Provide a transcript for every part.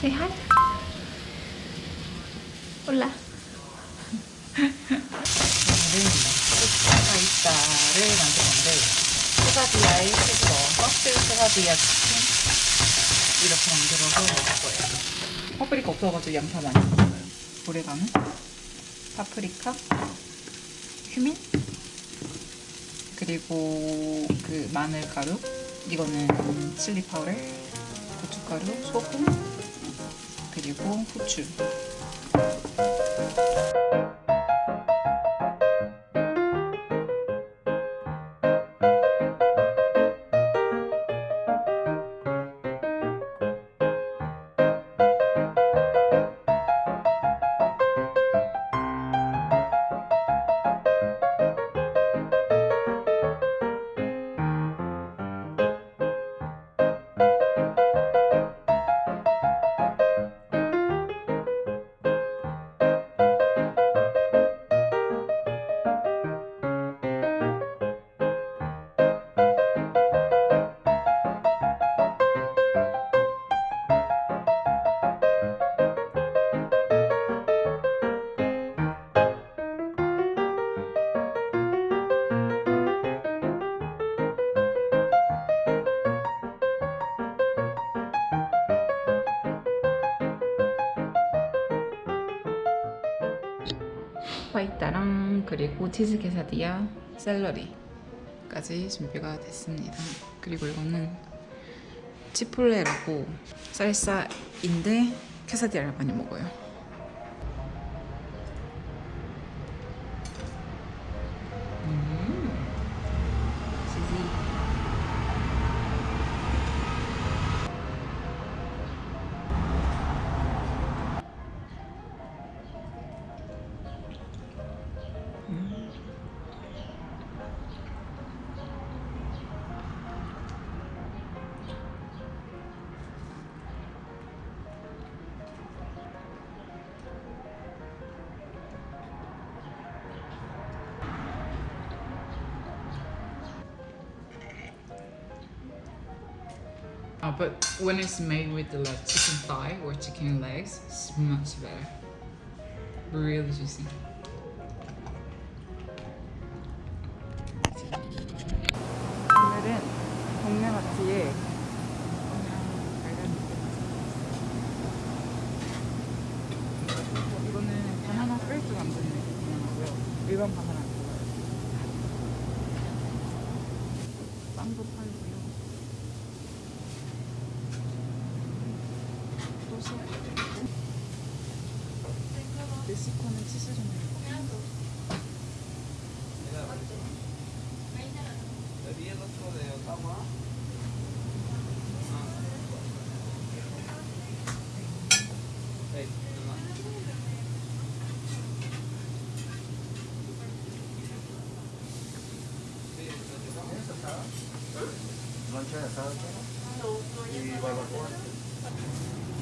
Say hi. Hola. 파스타를 만들 건데 소가디아에 채소, 껍질 소가디아 치킨 이렇게 만들어서 먹을 거예요. 파프리카 없어가지고 양파 많이 먹어요. 오레가노, 파프리카, 휴민, 그리고 그 마늘 가루, 이거는 칠리 파우더, 고춧가루, 소금, 그리고 후추 파이타랑 그리고 치즈 케사디아, 샐러리까지 준비가 됐습니다. 그리고 이거는 치폴레라고 쌀사인데 케사디아를 많이 먹어요. Uh, but when it's made with the like chicken thigh or chicken legs, it's much better. Really juicy. 오늘은 동네 마트에 이거는 바나나 프레스 만드는 바나나고요. 일반 바나나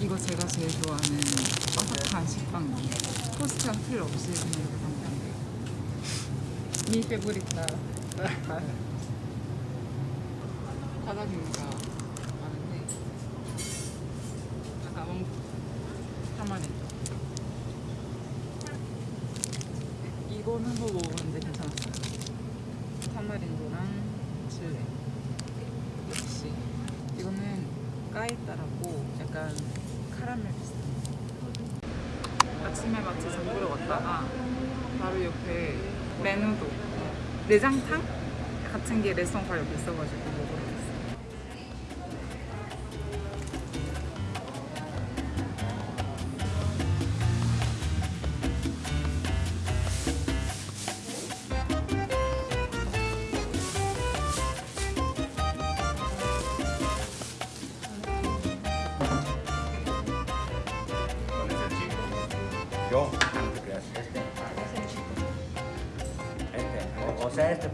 이거 제가 제일 좋아하는 바삭한 식빵이에요 토스트가 필요 없이 그냥 이렇게 돼요. 미페 많은데. 가방 하마네 이거는 뭐 먹었는데 괜찮았어요. 타마린도랑 칠레 역시. 이거는 까이따라고 약간 카라멜 비슷한 아침에 장 보러 갔다가 바로 옆에 메누도 내장탕? 같은 게 레스토랑 바로 옆에 있어가지고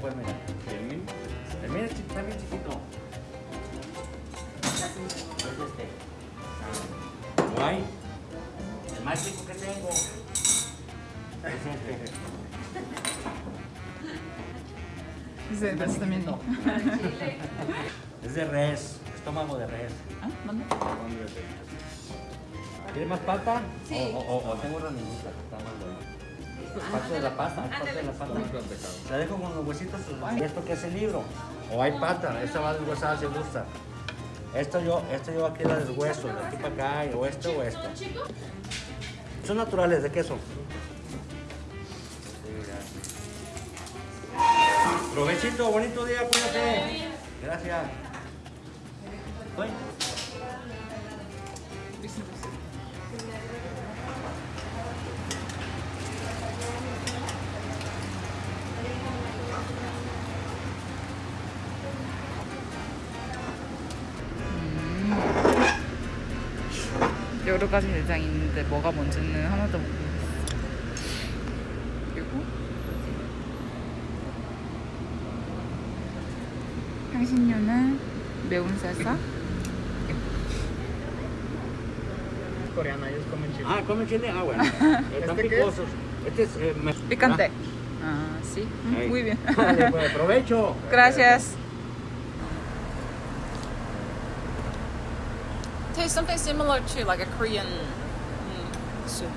pues mira, termina, termina también chiquito. Es este. Ah, guay. El más chico que tengo. Es este. Es de res también. Es de res, estómago de res. ¿Ah? ¿Dónde? ¿Tiene más pata? Sí. O, o, o tengo una niñita. Parte de la pasta, parte de la pasta. Se deja con los huesitos. ¿Y esto qué es el libro? O hay pata, esta va deshuesada si gusta. Esto yo, esto yo aquí la deshueso, de aquí para acá, o esto o esto. Son naturales, ¿de qué son? Provechito, bonito día, cuídate. Gracias. 여러 가지 내장이 있는데 뭐가 뭔지는 하나도 모르겠어. 그리고 향신료는 매운 살사, coreana, ellos comen chile. Ah, ¿come chile? Ah, bueno. Están ¿Este qué es? picosos. Este es... eh, me- picante. Ah, sí. Mm. Muy bien. Vale, pues, provecho. Gracias. Tastes something similar to like a Korean soup.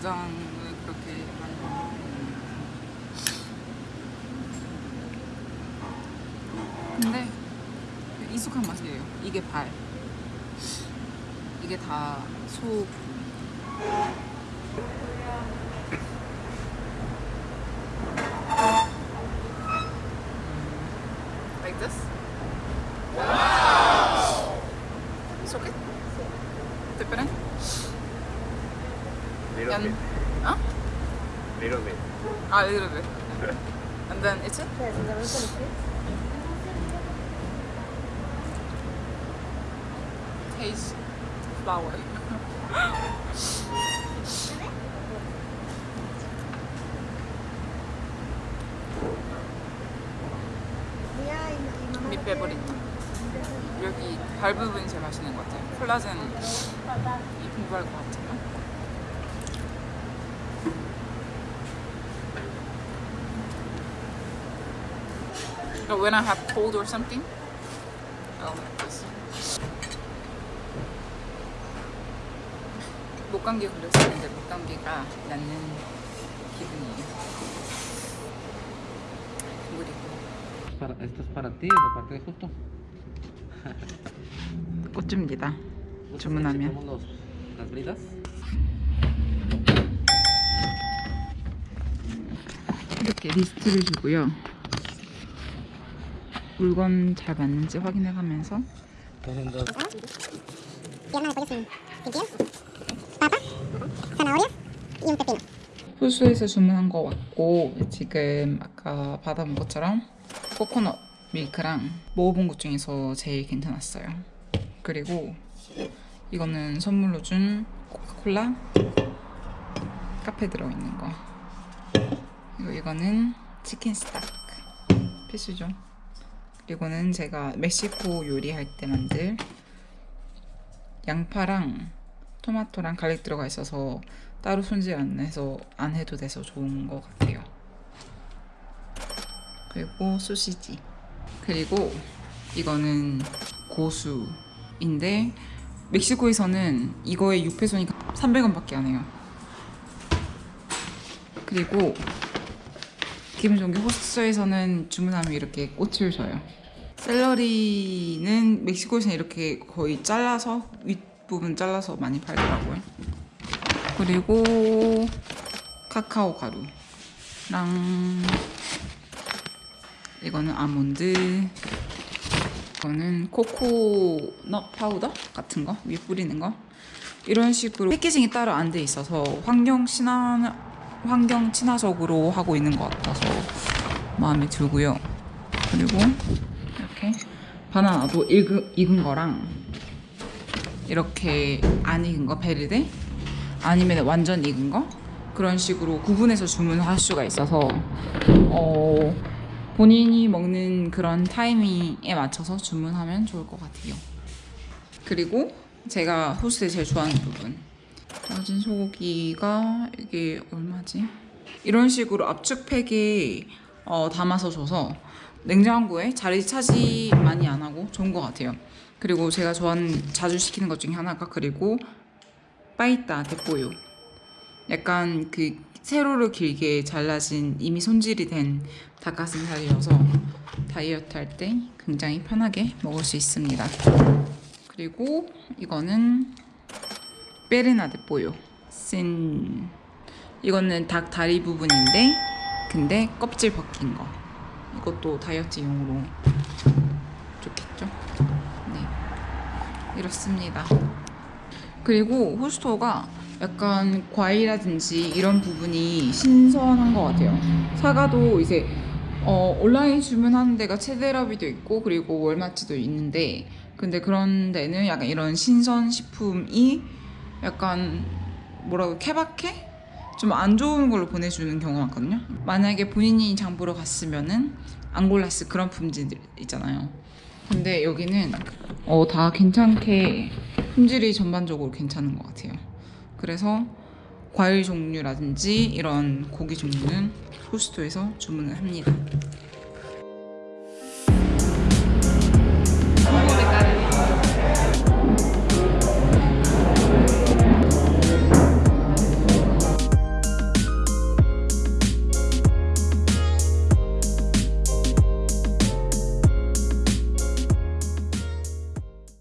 내장을 그렇게 많이 근데 익숙한 맛이에요. 이게 발. 이게 다 소. Like this. It's okay. Different. Little And bit. huh? Little bit. A little bit. And then it's it. Taste flour. Mi favorito. 여기 발 부분이 제일 맛있는 것 같아요. 콜라겐 이 공부할 것 같아요. But when I have cold or something, I'll like this. 목감기 걸렸었는데 목감기가 낫는 기분이에요. 그리고 esto es para ti, de parte de justo. 꽃줍니다. ¿Gustas 주문하면. las bridas? 이렇게 리스트를 주고요. 물건 잘 맞는지 확인해 가면서 Tienen dos. pierna de pollo sin, sin piel, papa, zanahoria y un pepino. 호수에서 주문한 거 왔고 지금 아까 받아본 것처럼 코코넛 밀크랑 먹어본 것 중에서 제일 괜찮았어요. 그리고 이거는 선물로 준 코카콜라 카페 들어있는 거. 그리고 이거는 치킨 스탁 필수죠. 그리고는 제가 멕시코 요리할 때 만들 양파랑 토마토랑 garlic 들어가 있어서 따로 손질 안 해서 안 해도 돼서 좋은 것 같아요. 그리고 소시지. 그리고 이거는 고수인데 멕시코에서는 이거의 6페소니까 300원밖에 안 해요. 그리고 기분 좋은 게 호스트에서는 주문하면 이렇게 꽃을 줘요. 샐러리는 멕시코에서는 이렇게 거의 잘라서 윗부분 잘라서 많이 팔더라고요. 그리고 카카오 가루랑 이거는 아몬드 이거는 코코넛 파우더 같은 거 위에 뿌리는 거 이런 식으로 packaging이 따로 안 돼 있어서 환경 친화 환경 친화적으로 하고 있는 것 같아서 마음에 들고요. 그리고 바나나도 익은, 익은 거랑 이렇게 안 익은 거 베르데 아니면 완전 익은 거 그런 식으로 구분해서 주문할 수가 있어서 어, 본인이 먹는 그런 타이밍에 맞춰서 주문하면 좋을 것 같아요. 그리고 제가 호스트에 제일 좋아하는 부분 다진 소고기가 이게 얼마지? 이런 식으로 압축팩에 어, 담아서 줘서 냉장고에 자리 차지 많이 안 하고 좋은 것 같아요. 그리고 제가 좋아하는 자주 시키는 것 중에 하나가 그리고 빠이따 대뽀요. 약간 그 세로로 길게 잘라진 이미 손질이 된 닭가슴살이어서 다이어트 할 때 굉장히 편하게 먹을 수 있습니다. 그리고 이거는 베레나 데뽀요. 쓴 이거는 닭 다리 부분인데 근데 껍질 벗긴 거. 이것도 다이어트용으로 좋겠죠? 네. 이렇습니다. 그리고 호스토가 약간 과일이라든지 이런 부분이 신선한 것 같아요. 사과도 이제 어, 온라인 주문하는 데가 체데라비도 있고 그리고 월마트도 있는데 근데 그런 데는 약간 이런 신선 식품이 약간 뭐라고 케바케? 좀 안 좋은 걸로 보내주는 경우가 많거든요. 만약에 본인이 장 보러 갔으면은 안 골랐을 그런 품질들 있잖아요. 근데 여기는 어, 다 괜찮게 품질이 전반적으로 괜찮은 것 같아요. 그래서 과일 종류라든지 이런 고기 종류는 호스토에서 주문을 합니다.